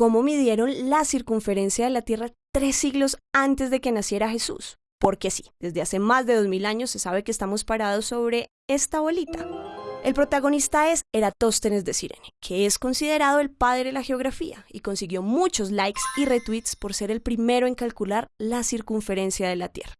cómo midieron la circunferencia de la Tierra tres siglos antes de que naciera Jesús. Porque sí, desde hace más de 2000 años se sabe que estamos parados sobre esta bolita. El protagonista es Eratóstenes de Cirene, que es considerado el padre de la geografía y consiguió muchos likes y retweets por ser el primero en calcular la circunferencia de la Tierra.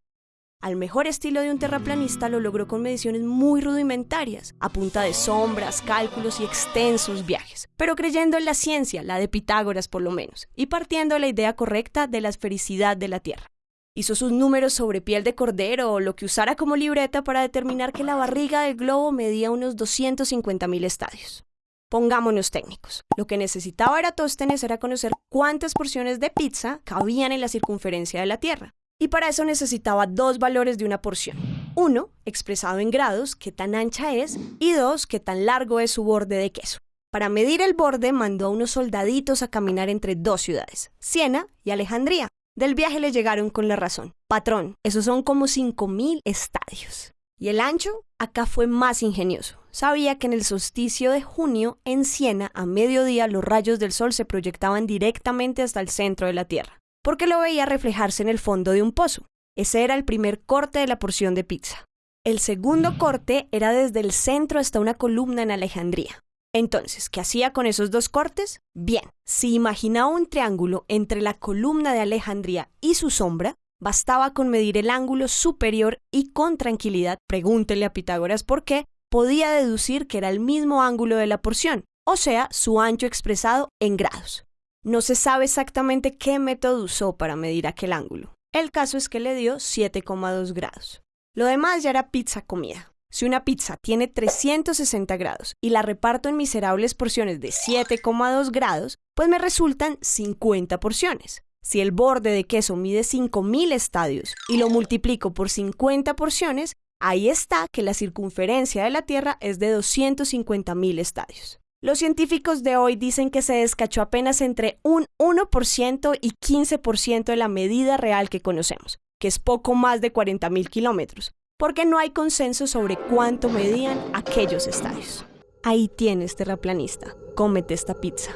Al mejor estilo de un terraplanista lo logró con mediciones muy rudimentarias, a punta de sombras, cálculos y extensos viajes, pero creyendo en la ciencia, la de Pitágoras por lo menos, y partiendo de la idea correcta de la esfericidad de la Tierra. Hizo sus números sobre piel de cordero o lo que usara como libreta para determinar que la barriga del globo medía unos 250.000 estadios. Pongámonos técnicos. Lo que necesitaba Eratóstenes era conocer cuántas porciones de pizza cabían en la circunferencia de la Tierra. Y para eso necesitaba dos valores de una porción. Uno, expresado en grados, qué tan ancha es, y dos, qué tan largo es su borde de queso. Para medir el borde mandó a unos soldaditos a caminar entre dos ciudades, Siena y Alejandría, del viaje le llegaron con la razón. Patrón, esos son como 5.000 estadios. Y el ancho acá fue más ingenioso. Sabía que en el solsticio de junio, en Siena, a mediodía, los rayos del sol se proyectaban directamente hasta el centro de la Tierra, porque lo veía reflejarse en el fondo de un pozo. Ese era el primer corte de la porción de pizza. El segundo corte era desde el centro hasta una columna en Alejandría. Entonces, ¿qué hacía con esos dos cortes? Bien, si imaginaba un triángulo entre la columna de Alejandría y su sombra, bastaba con medir el ángulo superior y con tranquilidad, pregúntele a Pitágoras por qué, podía deducir que era el mismo ángulo de la porción, o sea, su ancho expresado en grados. No se sabe exactamente qué método usó para medir aquel ángulo. El caso es que le dio 7,2 grados. Lo demás ya era pizza comida. Si una pizza tiene 360 grados y la reparto en miserables porciones de 7,2 grados, pues me resultan 50 porciones. Si el borde de queso mide 5.000 estadios y lo multiplico por 50 porciones, ahí está que la circunferencia de la Tierra es de 250.000 estadios. Los científicos de hoy dicen que se descachó apenas entre un 1% y 15% de la medida real que conocemos, que es poco más de 40.000 kilómetros, porque no hay consenso sobre cuánto medían aquellos estadios. Ahí tienes, terraplanista, cómete esta pizza.